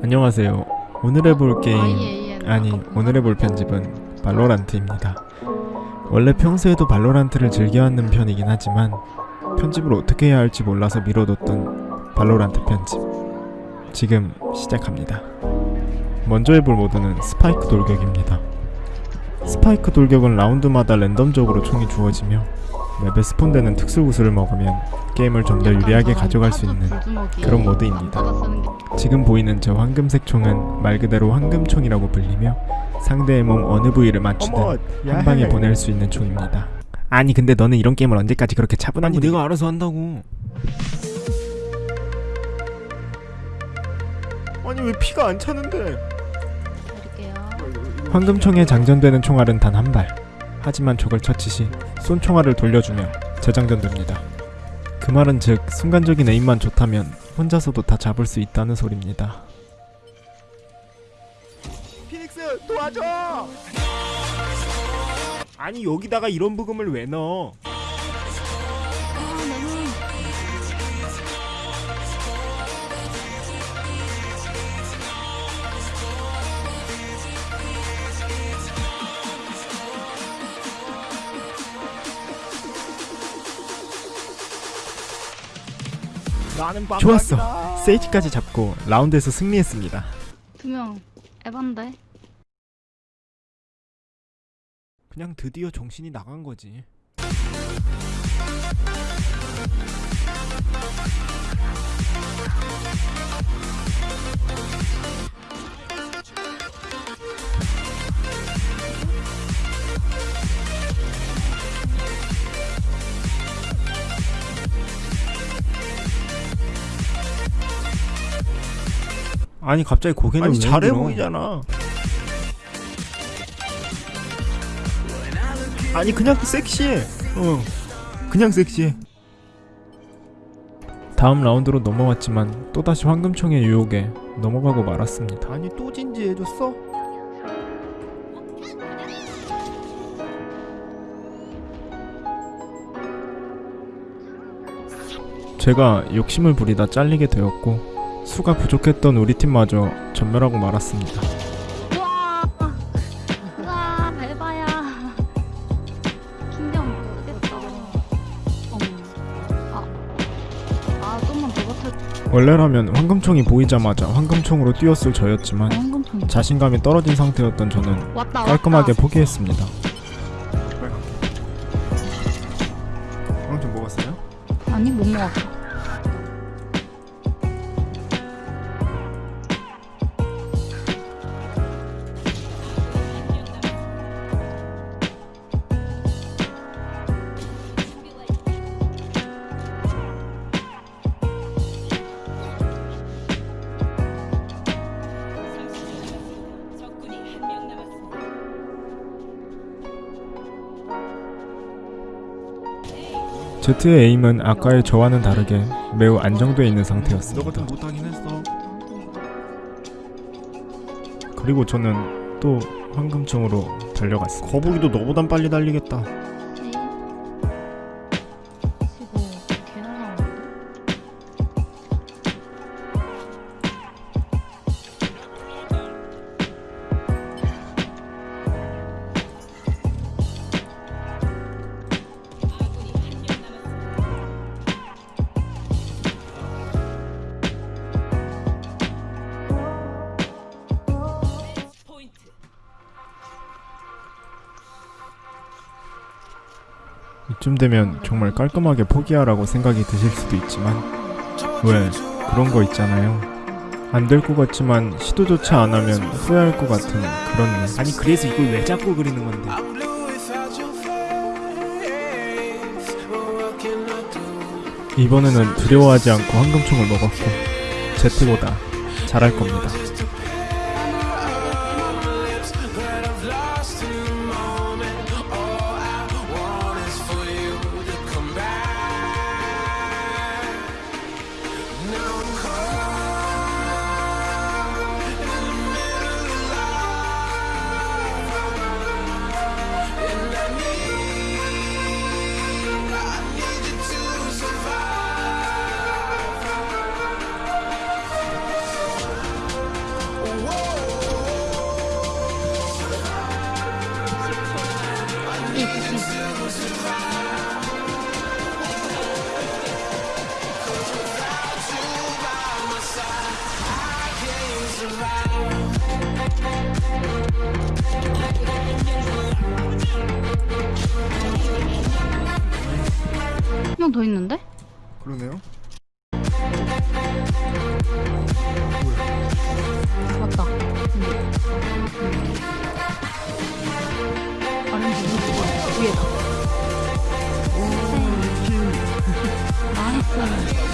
안녕하세요. 오늘 해볼 게임 YAN. 아니 아까 오늘 해볼 편집은 발로란트입니다. 원래 평소에도 발로란트를 즐겨하는 편이긴 하지만 편집을 어떻게 해야 할지 몰라서 미뤄뒀던 발로란트 편집 지금 시작합니다. 먼저 해볼 모드는 스파이크 돌격입니다. 스파이크 돌격은 라운드마다 랜덤적으로 총이 주어지며 맵에 spawn되는 특수 구슬을 먹으면 게임을 좀 더 유리하게 가져갈 수 있는 그런 모드입니다. 지금 보이는 저 황금색 총은 말 그대로 황금총이라고 불리며 상대의 몸 어느 부위를 맞추든 한 방에 보낼 수 있는 총입니다. 아니 근데 너는 이런 게임을 언제까지 그렇게 차분한 아니, 분위기- 내가 알아서 한다고. 아니 왜 피가 안 차는데. 황금총에 장전되는 총알은 단 한 발. 하지만 적을 처치 시 쏜 총알을 돌려주며 재장전됩니다. 그 말은 즉 순간적인 에임만 좋다면 혼자서도 다 잡을 수 있다는 소리입니다. 피닉스 도와줘. 아니 여기다가 이런 부금을 왜 넣어? 좋았어. 세이지까지 잡고 라운드에서 승리했습니다. 두명 에반데. 그냥 드디어 정신이 나간 거지. 아니 갑자기 고개는 아니 왜 잘해 흔들어? 보이잖아. 아니 그냥 섹시해. 어. 그냥 섹시해. 다음 라운드로 넘어왔지만 또다시 황금총의 유혹에 넘어가고 말았습니다. 아니 또 진지해졌어? 제가 욕심을 부리다 잘리게 되었고 수가 부족했던 우리 팀마저 전멸하고 말았습니다. 와. 와, 에바야. 킹덤 모르겠다. 어머. 아. 아, 좀만 더 버텨. 원래라면 황금총이 보이자마자 황금총으로 뛰었을 저였지만 황금통. 자신감이 떨어진 상태였던 저는 왔다. 깔끔하게 왔다. 포기했습니다. 황좀 먹었어요? 아니, 못 먹었어. 제트의 에임은 아까의 저와는 다르게 매우 안정되어 있는 너 상태였습니다. 그리고 저는 또 황금총으로 달려갔습니다. 거북이도 너보단 빨리 달리겠다. 이쯤 되면 정말 깔끔하게 포기하라고 생각이 드실 수도 있지만 왜 그런 거 있잖아요. 안 될 것 같지만 시도조차 안 하면 후회할 것 같은 그런 일. 아니 그래서 이걸 왜 자꾸 그리는 건데? 이번에는 두려워하지 않고 황금총을 먹었고 제트보다 잘할 겁니다. 한명더 있는데? 그러네요. 맞다. 위에다. 나이스.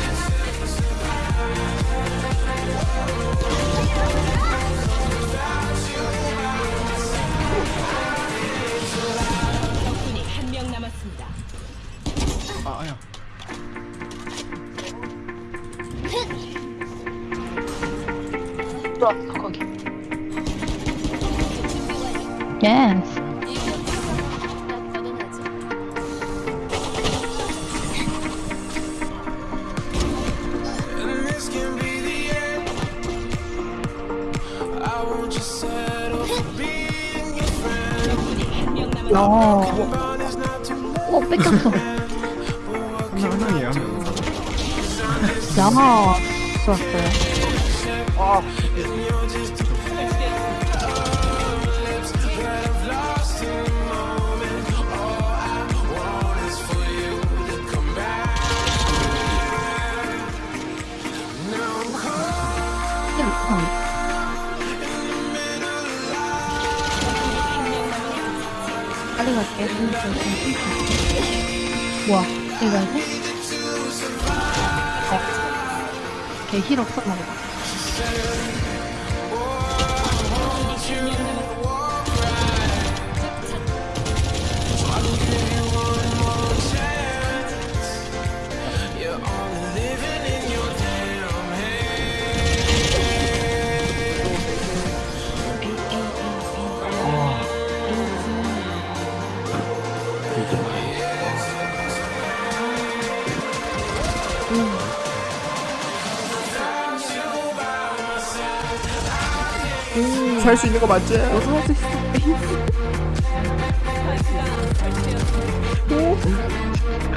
야. But it's not too late. 어, 뺏겼어. 하나 하나예요. 야. 좋았어요. 빨 뭐야? 가야 돼? 어. 걔힐 없었나 보다. 살 수 있는 거 맞지? 너도 할수 있어.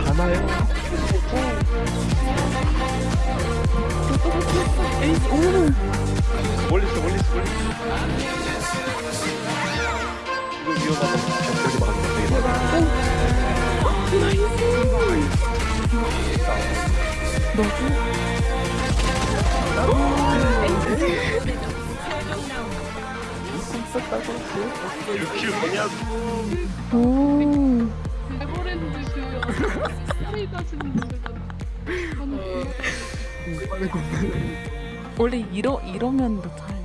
가나요? 멀리 있어 멀리 있어 멀리 있어 이거 위험하다 이 거킬 뭐냐고 오. 원래 이러 이러면 더 잘.